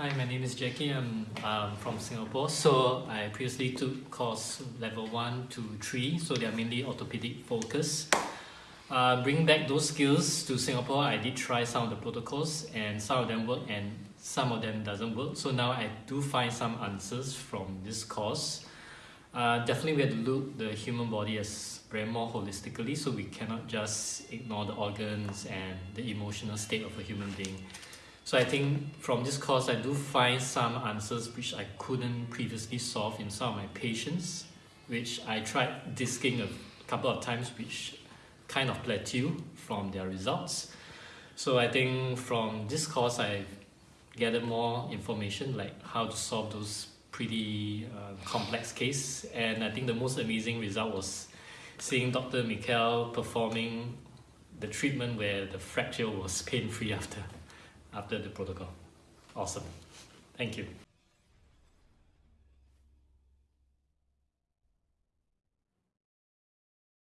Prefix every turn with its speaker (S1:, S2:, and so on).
S1: Hi, my name is Jackie. I'm um, from Singapore. So I previously took course level 1 to 3, so they are mainly orthopedic focus. Uh, bringing back those skills to Singapore, I did try some of the protocols and some of them work and some of them doesn't work. So now I do find some answers from this course. Uh, definitely we have to look the human body as very more holistically so we cannot just ignore the organs and the emotional state of a human being. So I think from this course I do find some answers which I couldn't previously solve in some of my patients which I tried disking a couple of times which kind of plateau from their results. So I think from this course I gathered more information like how to solve those pretty uh, complex case and I think the most amazing result was seeing Dr. Mikel performing the treatment where the fracture was pain-free after after the protocol. Awesome. Thank you.